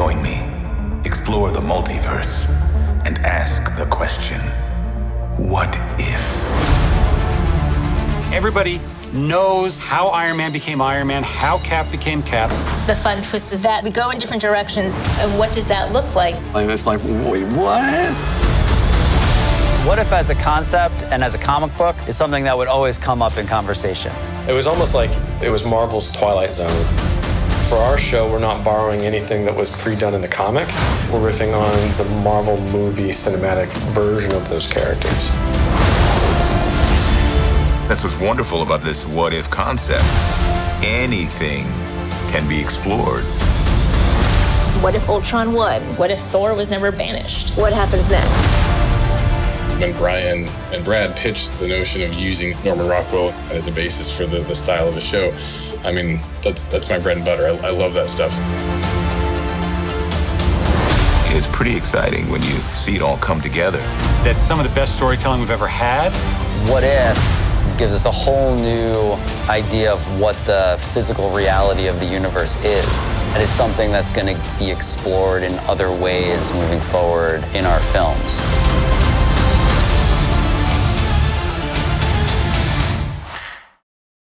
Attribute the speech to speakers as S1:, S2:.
S1: Join me, explore the multiverse, and ask the question what if?
S2: Everybody knows how Iron Man became Iron Man, how Cap became Cap.
S3: The fun twist is that we go in different directions, and what does that look like?
S4: And it's like, wait, what?
S5: What if, as a concept and as a comic book, is something that would always come up in conversation?
S6: It was almost like it was Marvel's Twilight Zone. For our show, we're not borrowing anything that was pre-done in the comic. We're riffing on the Marvel movie cinematic version of those characters.
S1: That's what's wonderful about this what if concept. Anything can be explored.
S3: What if Ultron won? What if Thor was never banished?
S7: What happens next?
S8: When Brian and Brad pitched the notion of using Norman Rockwell as a basis for the, the style of the show, I mean, that's that's my bread and butter. I, I love that stuff.
S1: It's pretty exciting when you see it all come together.
S2: That's some of the best storytelling we've ever had.
S5: What if gives us a whole new idea of what the physical reality of the universe is. And It is something that's going to be explored in other ways moving forward in our films.